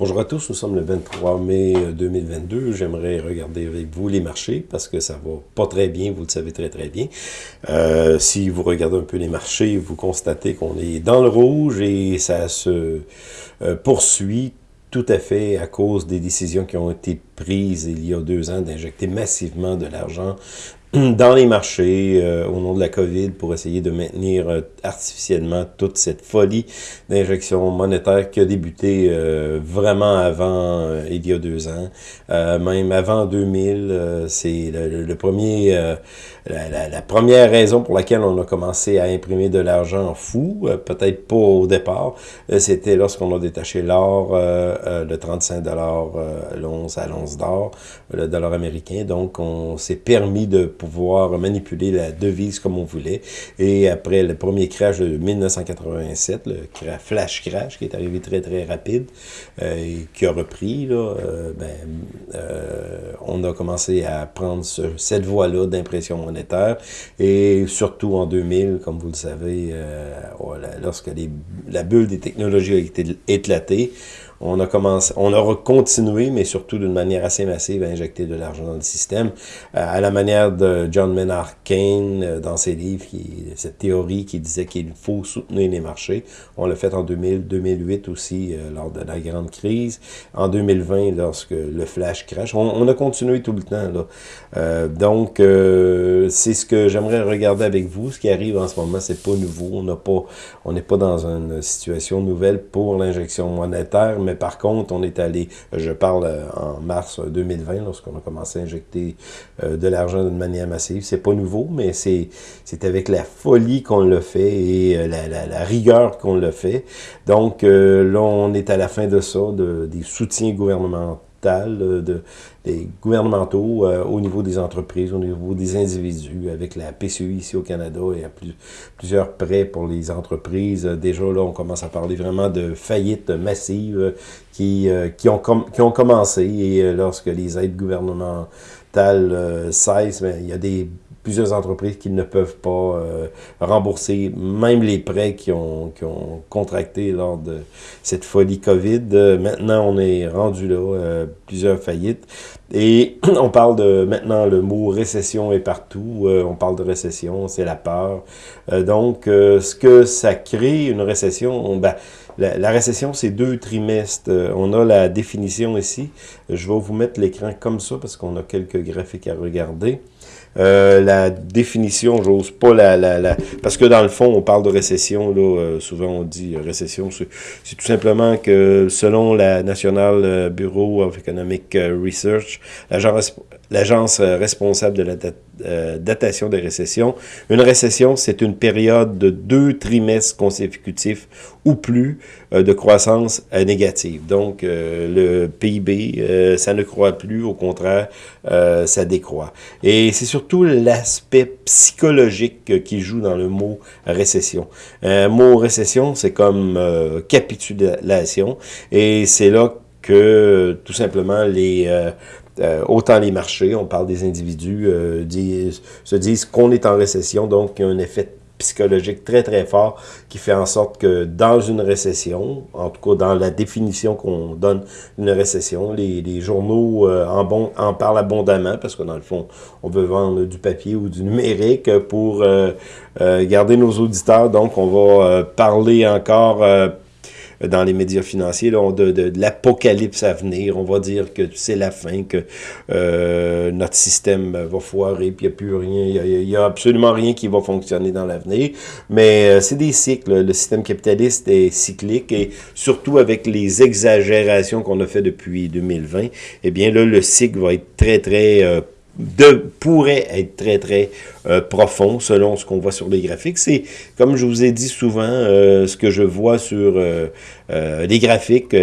Bonjour à tous, nous sommes le 23 mai 2022. J'aimerais regarder avec vous les marchés parce que ça va pas très bien, vous le savez très très bien. Euh, si vous regardez un peu les marchés, vous constatez qu'on est dans le rouge et ça se euh, poursuit tout à fait à cause des décisions qui ont été prises il y a deux ans d'injecter massivement de l'argent dans les marchés euh, au nom de la COVID pour essayer de maintenir euh, artificiellement toute cette folie d'injection monétaire qui a débuté euh, vraiment avant, il y a deux ans, même avant 2000. C'est le, premier, la, première raison pour laquelle on a commencé à imprimer de l'argent fou, peut-être pas au départ, c'était lorsqu'on a détaché l'or de 35 dollars l'once à l'once d'or, le dollar américain. Donc, on s'est permis de pouvoir manipuler la devise comme on voulait. Et après le premier crash de 1987, le flash crash qui est arrivé très très rapide euh, et qui a repris, là, euh, ben, euh, on a commencé à prendre cette voie-là d'impression Et surtout en 2000, comme vous le savez, lorsque la bulle des technologies a été éclatée, on a commencé, on a continué, mais surtout d'une manière assez massive, à injecter de l'argent dans le système, euh, à la manière de John Maynard Keynes euh, dans ses livres, cette théorie qui disait qu'il faut soutenir les marchés. On l'a fait en 2000, 2008 aussi, euh, lors de la grande crise. En 2020, lorsque le flash crash. On, a continué tout le temps. Là. donc, c'est ce que j'aimerais regarder avec vous. Ce qui arrive en ce moment, c'est pas nouveau. On n'a pas, on n'est pas dans une situation nouvelle pour l'injection monétaire, mais par contre, on est allé, je parle euh, en mars 2020, lorsqu'on a commencé à injecter euh, de l'argent d'une manière massive. C'est pas nouveau, mais c'est avec la folie qu'on le fait et euh, la, la, la rigueur qu'on le fait. Donc là, on est à la fin de ça, de, des soutiens gouvernementaux de, des gouvernementaux euh, au niveau des entreprises, au niveau des individus, avec la PCU ici au Canada, il y a plus, plusieurs prêts pour les entreprises. Déjà, là, on commence à parler vraiment de faillites massives qui, euh, qui, ont, qui ont commencé. Et euh, lorsque les aides gouvernementales cessent, ben, il y a des plusieurs entreprises qui ne peuvent pas euh, rembourser même les prêts qui ont, qui ont contracté lors de cette folie COVID. Euh, maintenant, on est rendu là, euh, plusieurs faillites. Et on parle de, maintenant, le mot récession est partout. on parle de récession, c'est la peur. donc, ce que ça crée, une récession, ben, la, la, récession, c'est deux trimestres. on a la définition ici. Je vais vous mettre l'écran comme ça parce qu'on a quelques graphiques à regarder. Euh, la définition, j'ose pas la, la, la, Parce que dans le fond, on parle de récession, là, euh, souvent on dit euh, récession, c'est tout simplement que selon la National Bureau of Economic Research, l'agence responsable de la datation des récessions, une récession, c'est une période de deux trimestres consécutifs ou plus de croissance négative. Donc, le PIB, ça ne croît plus, au contraire, ça décroît. Et c'est surtout l'aspect psychologique qui joue dans le mot récession. Un mot récession, c'est comme euh, capitulation, et c'est là que tout simplement les euh, euh, autant les marchés, on parle des individus, se disent qu'on est en récession, donc il y a un effet psychologique très très fort qui fait en sorte que dans une récession, en tout cas dans la définition qu'on donne une récession, les, les journaux euh, en, bon, en parlent abondamment parce que dans le fond, on veut vendre du papier ou du numérique pour euh, euh, garder nos auditeurs. Donc, on va parler encore dans les médias financiers, là, de, de, de l'apocalypse à venir. On va dire que c'est la fin, que euh, notre système va foirer, puis il n'y a plus rien, il n'y a, absolument rien qui va fonctionner dans l'avenir. Mais euh, c'est des cycles. Le système capitaliste est cyclique et surtout avec les exagérations qu'on a fait depuis 2020, eh bien là, le cycle va être très, très... De, pourrait être très, très euh, profond selon ce qu'on voit sur les graphiques. C'est, comme je vous ai dit souvent, euh, ce que je vois sur euh, les graphiques,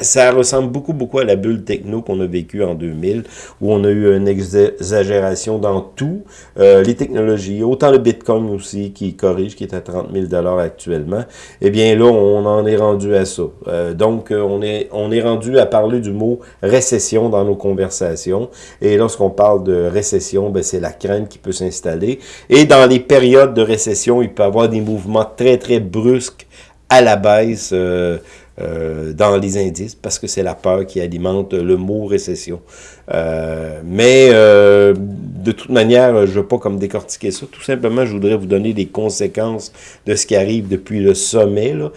ça ressemble beaucoup, beaucoup à la bulle techno qu'on a vécue en 2000, où on a eu une exagération dans tout, les technologies, autant le Bitcoin aussi qui corrige, qui est à 30 000 actuellement. Eh bien là, on en est rendu à ça. donc, on est, on est rendu à parler du mot récession dans nos conversations. Lorsqu'on parle de récession, ben, c'est la crainte qui peut s'installer. Et dans les périodes de récession, il peut y avoir des mouvements très, très brusques à la baisse, euh, euh, dans les indices parce que c'est la peur qui alimente le mot récession. Euh, mais euh, de toute manière, je ne veux pas comme décortiquer ça. Tout simplement, je voudrais vous donner des conséquences de ce qui arrive depuis le sommet. Là.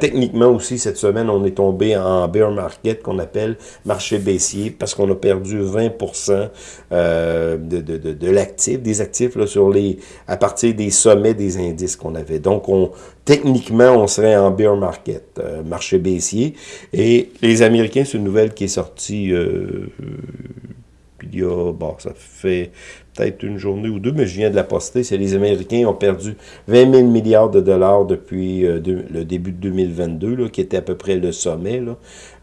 techniquement aussi, cette semaine, on est tombé en bear market qu'on appelle marché baissier parce qu'on a perdu 20% de, de, de, de l'actif, des actifs là, sur les, à partir des sommets des indices qu'on avait. Donc, on, techniquement, on serait en bear market, euh, marché baissier. Et les Américains, c'est une nouvelle qui est sortie euh, il y a, bon, ça fait peut-être une journée ou deux, mais je viens de la poster, c'est les Américains ont perdu 20 000 milliards de dollars depuis euh, le début de 2022, là, qui était à peu près le sommet. Là.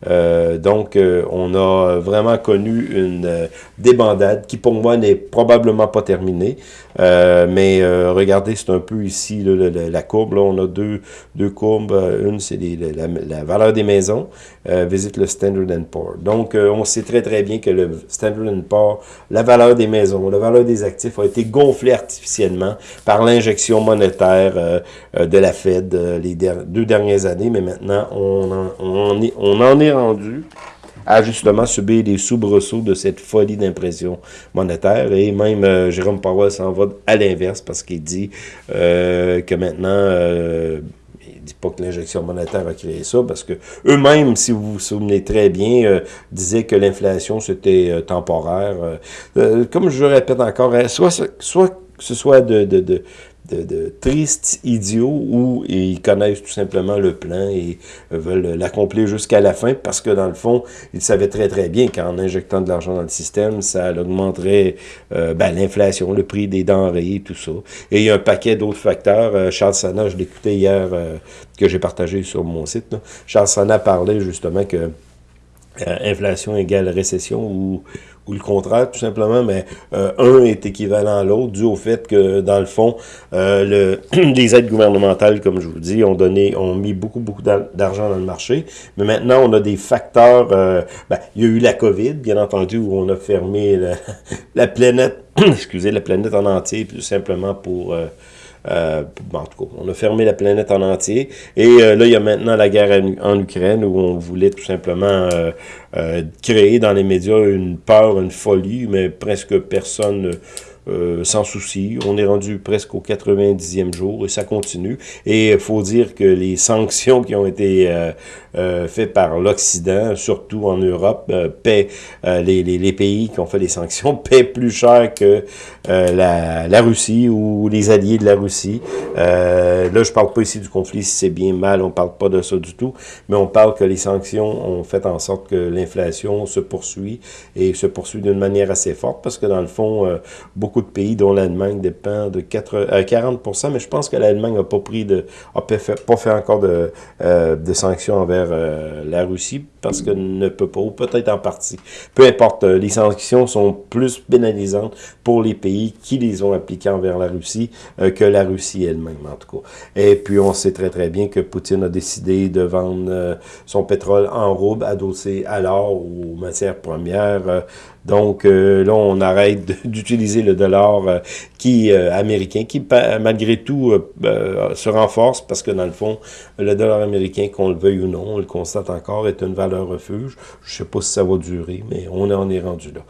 Euh, donc, euh, on a vraiment connu une débandade qui, pour moi, n'est probablement pas terminée. mais regardez, c'est un peu ici la, courbe. Là, on a deux, deux courbes. Une, c'est la, la, valeur des maisons. visite le Standard Poor's. Donc, on sait très, très bien que le Standard Poor's, la valeur des maisons, la valeur des actifs a été gonflé artificiellement par l'injection monétaire euh, euh, de la Fed euh, les deux dernières années, mais maintenant, on en, on, est, on en est rendu à justement subir les soubresauts de cette folie d'impression monétaire. Et même Jérôme Powell s'en va à l'inverse parce qu'il dit que maintenant il dit pas que l'injection monétaire a créé ça, parce que eux-mêmes, si vous vous souvenez très bien, euh, disaient que l'inflation, c'était euh, temporaire. Euh, comme je le répète encore, soit, soit que ce soit de, tristes idiots où ils connaissent tout simplement le plan et veulent l'accomplir jusqu'à la fin parce que dans le fond, ils savaient très très bien qu'en injectant de l'argent dans le système, ça augmenterait euh, ben, l'inflation, le prix des denrées tout ça. Et il y a un paquet d'autres facteurs. Euh, Charles Sana, je l'écoutais hier, euh, que j'ai partagé sur mon site. Charles Sana parlait justement que inflation égale récession ou ou le contraire, tout simplement, mais euh, un est équivalent à l'autre, dû au fait que, dans le fond, euh, le, les aides gouvernementales, comme je vous dis, ont donné, ont mis beaucoup, beaucoup d'argent dans le marché, mais maintenant, on a des facteurs, euh, ben, il y a eu la COVID, bien entendu, où on a fermé la, la planète, excusez, la planète en entier, tout simplement pour... Euh, en tout cas, on a fermé la planète en entier. Et euh, là, il y a maintenant la guerre en, Ukraine où on voulait tout simplement euh, créer dans les médias une peur, une folie, mais presque personne euh, sans souci. On est rendu presque au 90e jour et ça continue. Et il faut dire que les sanctions qui ont été euh, euh faites par l'Occident, surtout en Europe, euh, paient, les, les, les, pays qui ont fait les sanctions paient plus cher que la, la, Russie ou les alliés de la Russie. là, je parle pas ici du conflit si c'est bien mal, on parle pas de ça du tout, mais on parle que les sanctions ont fait en sorte que l'inflation se poursuit et se poursuit d'une manière assez forte parce que dans le fond, beaucoup de pays, dont l'Allemagne dépend de 4, 40 euh, mais je pense que l'Allemagne n'a pas pris de, a pas fait, pas fait encore de, euh, de sanctions envers euh, la Russie parce que ne peut pas, ou peut-être en partie. Peu importe, les sanctions sont plus pénalisantes pour les pays qui les ont appliquées envers la Russie que la Russie elle-même, en tout cas. Et puis, on sait très très bien que Poutine a décidé de vendre son pétrole en rouble adossé à l'or ou aux matières premières donc euh, là, on arrête d'utiliser le dollar euh, qui euh, américain, qui malgré tout se renforce parce que dans le fond, le dollar américain, qu'on le veuille ou non, on le constate encore, est une valeur refuge. Je sais pas si ça va durer, mais on en est rendu là.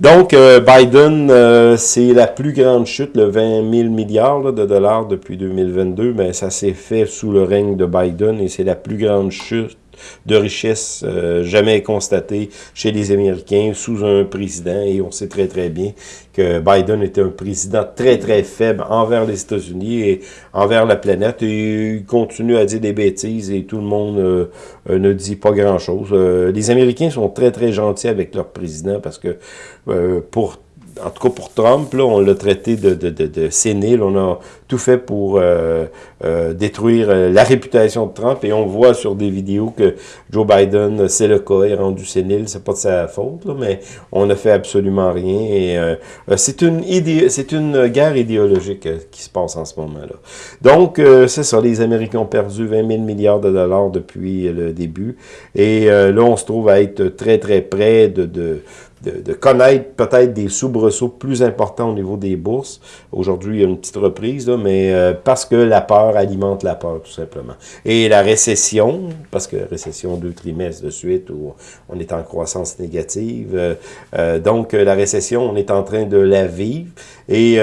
Donc, Biden, c'est la plus grande chute, le 20 000 milliards de dollars depuis 2022, mais ça s'est fait sous le règne de Biden et c'est la plus grande chute de richesse euh, jamais constatée chez les Américains sous un président. Et on sait très, très bien que Biden était un président très, très faible envers les États-Unis et envers la planète. Et il continue à dire des bêtises et tout le monde euh, euh, ne dit pas grand-chose. les Américains sont très, très gentils avec leur président parce que pour en tout cas pour Trump, là, on l'a traité de, de, de, de, sénile. On a tout fait pour euh, euh, détruire euh, la réputation de Trump. Et on voit sur des vidéos que Joe Biden, c'est le cas, est rendu sénile. C'est pas de sa faute, là, mais on ne fait absolument rien. Et c'est une c'est une guerre idéologique qui se passe en ce moment-là. Donc, c'est ça. Les Américains ont perdu 20 000 milliards de dollars depuis le début. Et là, on se trouve à être très, très près de, de de, connaître peut-être des soubresauts plus importants au niveau des bourses. Aujourd'hui, il y a une petite reprise, là, mais euh, parce que la peur alimente la peur, tout simplement. Et la récession, parce que récession deux trimestres de suite où on est en croissance négative, euh, euh, donc la récession, on est en train de la vivre. Et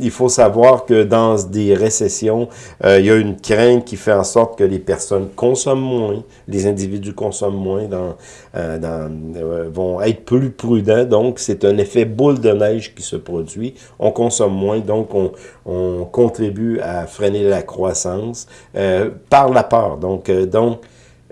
il faut savoir que dans des récessions, il y a une crainte qui fait en sorte que les personnes consomment moins, les individus consomment moins, dans, dans, vont être plus prudent, donc c'est un effet boule de neige qui se produit. On consomme moins, donc on, on contribue à freiner la croissance euh, par la peur. Donc, euh, donc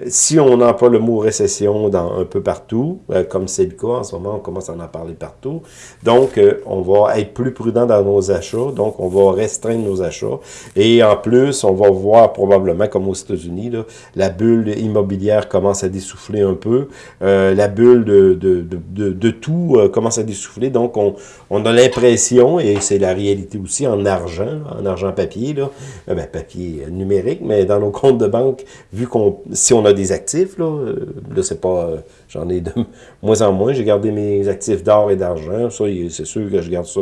si on emploie le mot récession dans un peu partout, euh, comme c'est le cas en ce moment, on commence à en parler partout, donc euh, on va être plus prudent dans nos achats, donc on va restreindre nos achats, et en plus, on va voir probablement, comme aux États-Unis, la bulle immobilière commence à dessouffler un peu, euh, la bulle de, de, de, de tout commence à dessouffler, donc on, on a l'impression, et c'est la réalité aussi, en argent, en argent papier, là, ben, papier numérique, mais dans nos comptes de banque, vu qu'on si on des actifs, là, euh, là c'est pas, euh, j'en ai de moins en moins, j'ai gardé mes actifs d'or et d'argent, ça, c'est sûr que je garde ça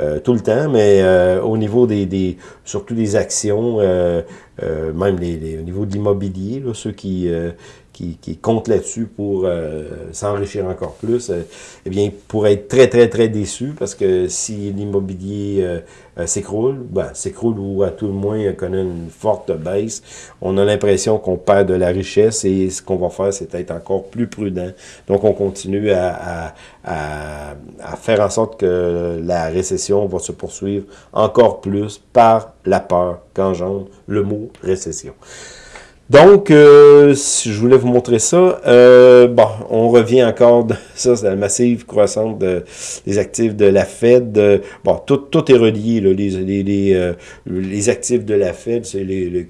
euh, tout le temps, mais au niveau des, des, surtout des actions, même les, au niveau de l'immobilier, ceux qui, qui, qui comptent là-dessus pour s'enrichir encore plus, eh bien, pour être très, très, très déçu, parce que si l'immobilier euh, s'écroule, ben, s'écroule ou à tout le moins connaît une forte baisse. On a l'impression qu'on perd de la richesse et ce qu'on va faire, c'est être encore plus prudent. Donc, on continue à, à, à, faire en sorte que la récession va se poursuivre encore plus par la peur qu'engendre le mot récession. Donc, euh, je voulais vous montrer ça. Euh, bon, on revient encore, de, ça c'est la massive croissance de, des actifs de la Fed. bon, tout, tout est relié, là, les, les, les, euh, les actifs de la Fed. c'est les,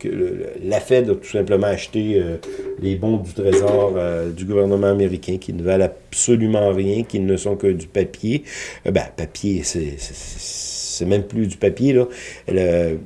La Fed a tout simplement acheté euh, les bons du trésor du gouvernement américain qui ne valent absolument rien, qui ne sont que du papier. ben, papier, c'est c'est même plus du papier. Là. Le,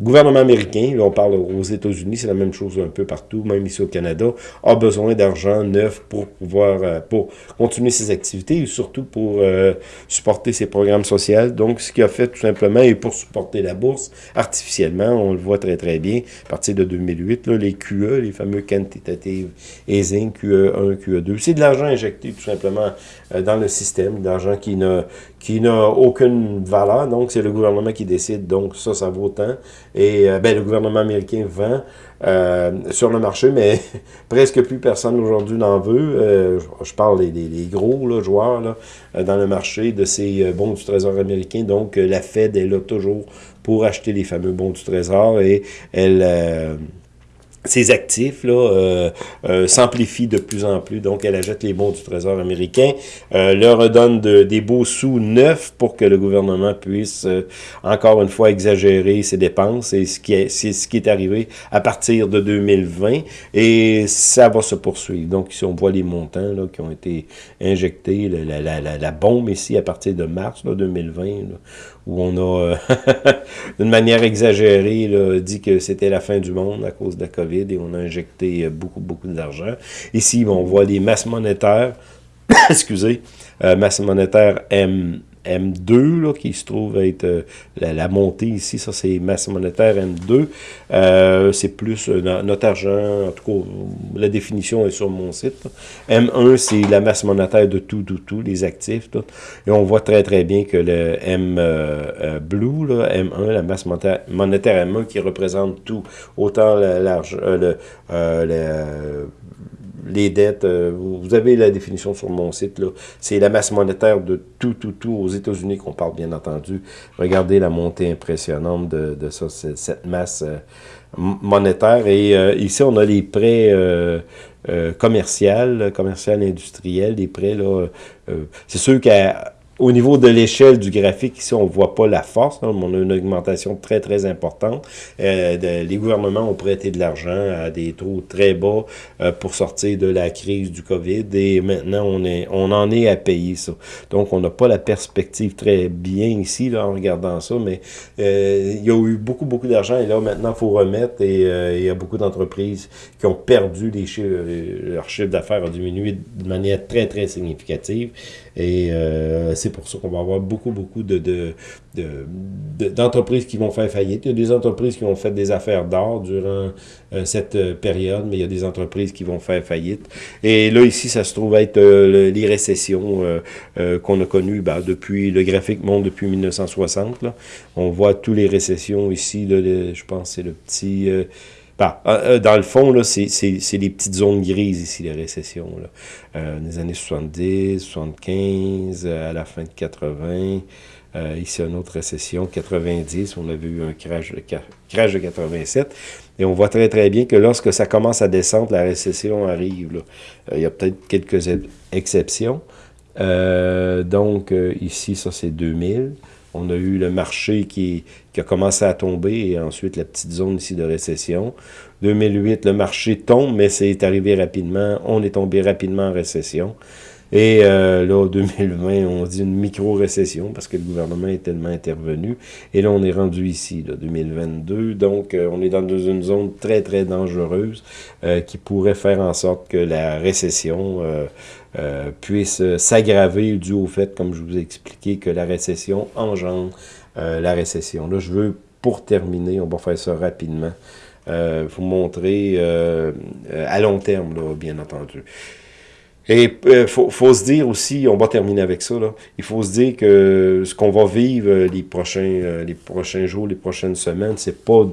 gouvernement américain, là, on parle aux États-Unis, c'est la même chose un peu partout, même ici au Canada, a besoin d'argent neuf pour pouvoir euh, pour continuer ses activités et surtout pour euh, supporter ses programmes sociaux. Donc, ce qu'il a fait tout simplement, et pour supporter la bourse artificiellement, on le voit très très bien, à partir de 2008, là, les QE, les fameux quantitative easing, QE1, QE2, c'est de l'argent injecté tout simplement euh, dans le système, de l'argent qui n'a qui n'a aucune valeur, donc c'est le gouvernement qui décide, donc ça, ça vaut tant. Et euh, ben, le gouvernement américain vend euh, sur le marché, mais presque plus personne aujourd'hui n'en veut. Euh, je parle des, des, gros là, joueurs là, dans le marché de ces bons du Trésor américain, donc la Fed est là toujours pour acheter les fameux bons du Trésor et elle ses actifs là, euh, euh, s'amplifient de plus en plus. Donc, elle achète les bons du Trésor américain, euh, leur redonne de, des beaux sous neufs pour que le gouvernement puisse, euh, encore une fois, exagérer ses dépenses. Et ce qui est, c'est ce qui est arrivé à partir de 2020. Et ça va se poursuivre. Donc, ici, on voit les montants là, qui ont été injectés, la, la, la, la bombe ici à partir de mars là, 2020, là, où on a, d'une manière exagérée, dit que c'était la fin du monde à cause de la COVID et on a injecté euh, beaucoup, beaucoup d'argent. Ici, on voit les masses monétaires, excusez, euh, masse monétaire M, M2, là, qui se trouve être euh, la, montée ici, ça c'est masse monétaire M2. Euh, c'est plus euh, notre argent, en tout cas, la définition est sur mon site. M1, c'est la masse monétaire de tout, tout, tout, les actifs. Et on voit très, très bien que le M blue, là, M1, la masse monétaire, monétaire M1 qui représente tout, autant l'argent, le, le les dettes, euh, vous avez la définition sur mon site. C'est la masse monétaire de tout, tout, tout aux États-Unis qu'on parle, bien entendu. Regardez la montée impressionnante de, de ça, cette masse euh, monétaire. Et euh, ici, on a les prêts euh, commerciaux, commercial industriels, les prêts, là. c'est sûr qu'à au niveau de l'échelle du graphique, ici, on ne voit pas la force. on a une augmentation très, très importante. Euh, les gouvernements ont prêté de l'argent à des taux très bas euh, pour sortir de la crise du COVID. Et maintenant, on, est, on en est à payer ça. Donc, on n'a pas la perspective très bien ici, là, en regardant ça. Mais euh, il y a eu beaucoup, beaucoup d'argent. Et là, maintenant, il faut remettre. Et il y a beaucoup d'entreprises qui ont perdu les chiffres. Leur chiffre d'affaires a diminué de manière très, très significative. Et c'est pour ça qu'on va avoir beaucoup, beaucoup de, d'entreprises qui vont faire faillite. Il y a des entreprises qui ont fait des affaires d'or durant euh, cette euh, période, mais il y a des entreprises qui vont faire faillite. Et là, ici, ça se trouve être euh, les récessions qu'on a connues ben, depuis, le graphique monte depuis 1960. Là. On voit tous les récessions ici, là, je pense c'est le petit... Bah, euh, euh, dans le fond, c'est les petites zones grises ici, les récessions. Là. Euh, les années 70, 75, à la fin de 80. ici, une autre récession, 90, on avait eu un crash, crash de 87. Et on voit très, très bien que lorsque ça commence à descendre, la récession arrive. il y a peut-être quelques exceptions. donc, ici, ça, c'est 2000. On a eu le marché qui, a commencé à tomber et ensuite la petite zone ici de récession. 2008, le marché tombe, mais c'est arrivé rapidement. On est tombé rapidement en récession. Et euh, là, 2020, on dit une micro-récession parce que le gouvernement est tellement intervenu. Et là, on est rendu ici, là, 2022. Donc, euh, on est dans une zone très, très dangereuse euh, qui pourrait faire en sorte que la récession euh, puisse s'aggraver dû au fait, comme je vous ai expliqué, que la récession engendre euh, la récession. Là, je veux, pour terminer, on va faire ça rapidement, euh, vous montrer à long terme, là, bien entendu. Et il faut, faut, se dire aussi, on va terminer avec ça, là, il faut se dire que ce qu'on va vivre les prochains, les prochains jours, les prochaines semaines, c'est pas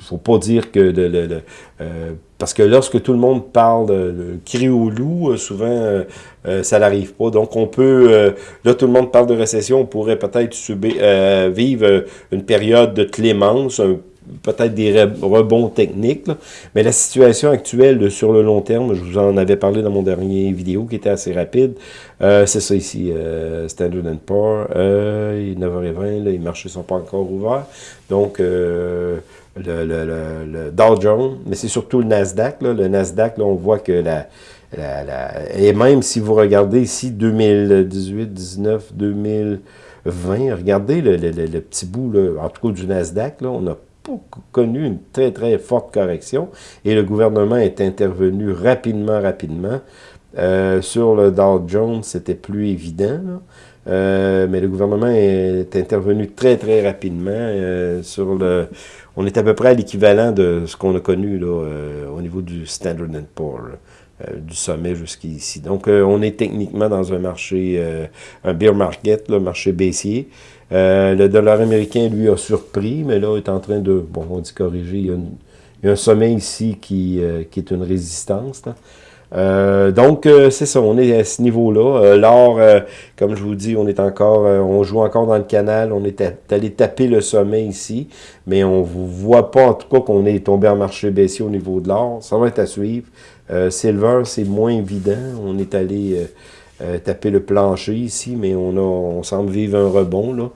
faut pas dire que de, euh, parce que lorsque tout le monde parle de, cri au loup, euh, souvent euh, ça n'arrive pas. Donc on peut, là tout le monde parle de récession, on pourrait peut-être vivre une période de clémence, peut-être des rebonds techniques, mais la situation actuelle sur le long terme, je vous en avais parlé dans mon dernier vidéo qui était assez rapide, c'est ça ici, Standard Poor's, 9h20, les marchés sont pas encore ouverts, donc le, le, le, Dow Jones, mais c'est surtout le Nasdaq. Là. Le Nasdaq, là, on voit que la, la, la, Et même si vous regardez ici 2018, 19, 2020, regardez le, le petit bout, là, en tout cas du Nasdaq, là, on a connu une très, très forte correction et le gouvernement est intervenu rapidement, rapidement. Euh, sur le Dow Jones, c'était plus évident. Euh, mais le gouvernement est intervenu très, très rapidement euh, sur le on est à peu près à l'équivalent de ce qu'on a connu là, au niveau du Standard Poor's, du sommet jusqu'ici. Donc, on est techniquement dans un marché, un bear market, le marché baissier. Le dollar américain, lui, a surpris, mais là, est en train de, bon, on dit corriger, il y a, un sommet ici qui, qui est une résistance. Euh, donc, euh, c'est ça, on est à ce niveau-là. Euh, L'or, comme je vous dis, on est encore, on joue encore dans le canal, on est allé taper le sommet ici, mais on ne voit pas en tout cas qu'on est tombé en marché baissier au niveau de l'or. Ça va être à suivre. silver, c'est moins évident. On est allé taper le plancher ici, mais on, a, on semble vivre un rebond. là.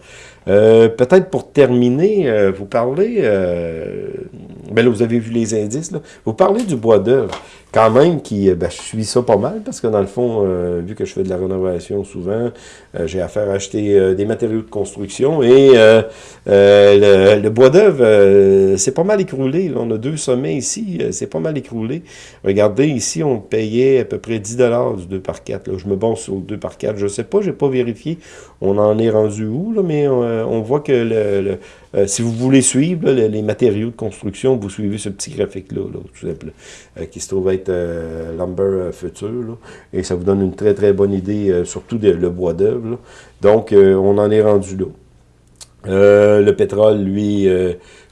Peut-être pour terminer, vous parlez, ben là, vous avez vu les indices, là. vous parlez du bois d'œuvre quand même, qui, euh, ben, je suis ça pas mal, parce que dans le fond, euh, vu que je fais de la rénovation souvent, euh, j'ai affaire à acheter des matériaux de construction, et le, bois d'œuvre, c'est pas mal écroulé. on a deux sommets ici, c'est pas mal écroulé. Regardez, ici, on payait à peu près 10 du 2 par 4. Là. Je me base sur le 2 par 4. Je sais pas, j'ai pas vérifié. On en est rendu où, là, mais on voit que le, euh, si vous voulez suivre les, matériaux de construction, vous suivez ce petit graphique-là, tout simplement, euh, qui se trouve être euh, Lumber Future, et ça vous donne une très très bonne idée, surtout de, le bois d'œuvre. Donc, on en est rendu là. le pétrole, lui,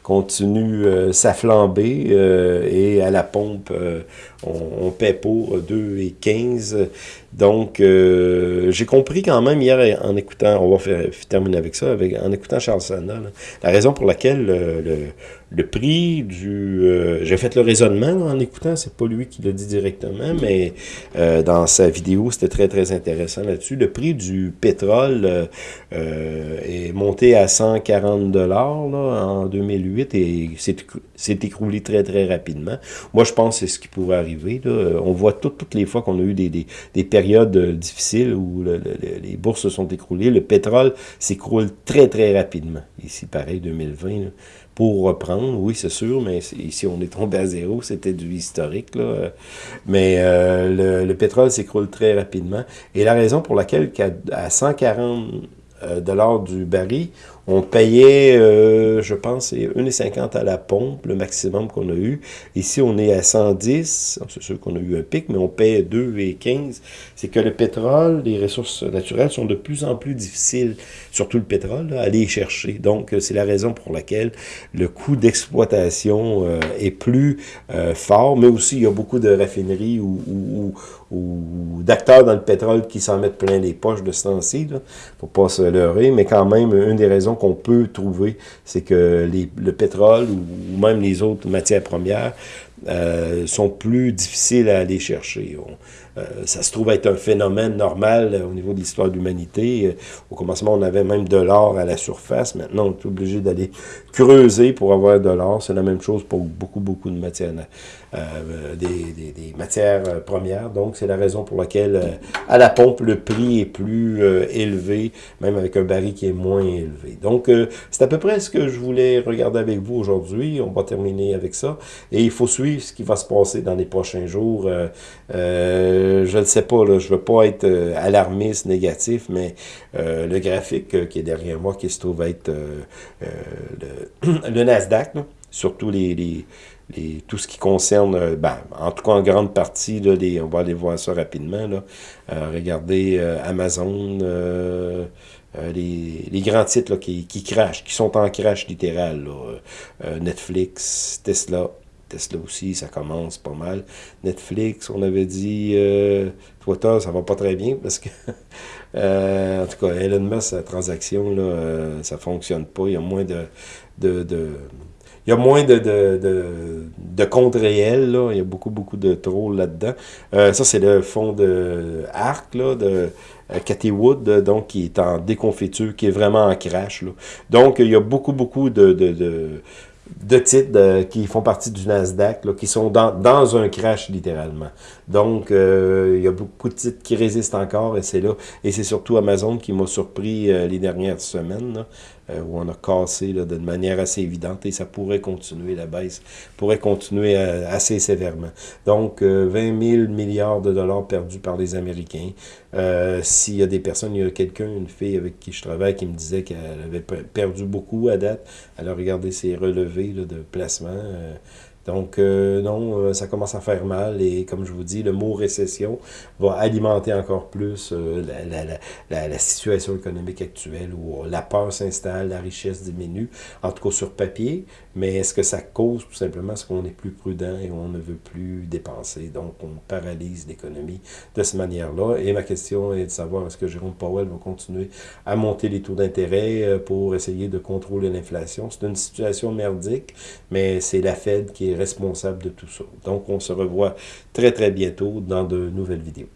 continue euh, sa flambée euh, et à la pompe, euh, on, paie pour 2,15. Donc, j'ai compris quand même hier en écoutant, on va faire, terminer avec ça, avec, en écoutant Charles Sana, la raison pour laquelle le, le prix du... Euh, j'ai fait le raisonnement en écoutant, c'est pas lui qui l'a dit directement, mais euh, dans sa vidéo, c'était très très intéressant là-dessus. Le prix du pétrole est monté à 140 dollars en 2008 et s'est écroulé très très rapidement. Moi, je pense que c'est ce qui pourrait arriver. On voit toutes les fois qu'on a eu des, des, des, périodes difficiles où les bourses se sont écroulées, le pétrole s'écroule très très rapidement. Ici, pareil, 2020. Là pour reprendre, oui, c'est sûr, mais ici, on est tombé à zéro, c'était du historique, là. Mais euh, le, pétrole s'écroule très rapidement. Et la raison pour laquelle, à 140 euh, dollars du baril, on payait, euh, je pense, c'est 1,50 à la pompe, le maximum qu'on a eu. Ici, on est à 110. C'est sûr qu'on a eu un pic, mais on paye 2,15. C'est que le pétrole, les ressources naturelles sont de plus en plus difficiles, surtout le pétrole, à aller chercher. Donc, c'est la raison pour laquelle le coût d'exploitation euh, est plus euh, fort, mais aussi il y a beaucoup de raffineries ou, ou, ou d'acteurs dans le pétrole qui s'en mettent plein les poches de ce temps-ci. Faut pas se leurrer, mais quand même, une des raisons qu'on peut trouver, c'est que les, le pétrole ou, même les autres matières premières euh, sont plus difficiles à aller chercher. Ça se trouve être un phénomène normal euh, au niveau de l'histoire de l'humanité. au commencement, on avait même de l'or à la surface. Maintenant, on est obligé d'aller creuser pour avoir de l'or. C'est la même chose pour beaucoup, beaucoup de matières, des, matières premières. Donc, c'est la raison pour laquelle, à la pompe, le prix est plus élevé, même avec un baril qui est moins élevé. Donc, c'est à peu près ce que je voulais regarder avec vous aujourd'hui. On va terminer avec ça. Et il faut suivre ce qui va se passer dans les prochains jours. Euh, euh, je ne sais pas, là, je veux pas être euh, alarmiste, négatif, mais le graphique qui est derrière moi, qui se trouve être le, Nasdaq, surtout tout ce qui concerne, ben, en tout cas en grande partie, on va aller voir ça rapidement. Regardez Amazon, les, grands titres qui, crachent, qui sont en crash littéral. Netflix, Tesla, Tesla aussi, ça commence pas mal. Netflix, on avait dit euh, Twitter, ça va pas très bien parce que, euh, en tout cas, Elon Musk, sa transaction, là, euh, ça fonctionne pas. Il y a moins de, de, de il y a moins de, de, de, de comptes réels, là. il y a beaucoup, beaucoup de trolls là-dedans. Euh, ça, c'est le fond de Arc, là, de Cathy Wood, donc qui est en déconfiture, qui est vraiment en crash. Donc, il y a beaucoup, beaucoup de, de, de, de titres qui font partie du Nasdaq, là, qui sont dans, un crash littéralement. Donc, euh, il y a beaucoup de titres qui résistent encore et c'est là. Et c'est surtout Amazon qui m'a surpris euh, les dernières semaines. Là. Euh, où on a cassé de manière assez évidente et ça pourrait continuer, la baisse pourrait continuer euh, assez sévèrement. Donc, 20 euh, 000 milliards de dollars perdus par les Américains. S'il y a des personnes, il y a quelqu'un, une fille avec qui je travaille, qui me disait qu'elle avait perdu beaucoup à date. Elle a regardé ses relevés de placement. Donc, euh, non, euh, ça commence à faire mal et comme je vous dis, le mot récession va alimenter encore plus euh, la, la, situation économique actuelle où la peur s'installe, la richesse diminue, en tout cas sur papier, mais est-ce que ça cause tout simplement ce qu'on est plus prudent et on ne veut plus dépenser, donc on paralyse l'économie de cette manière-là. Et ma question est de savoir est-ce que Jérôme Powell va continuer à monter les taux d'intérêt pour essayer de contrôler l'inflation? C'est une situation merdique, mais c'est la Fed qui est responsable de tout ça. Donc, on se revoit très, très bientôt dans de nouvelles vidéos.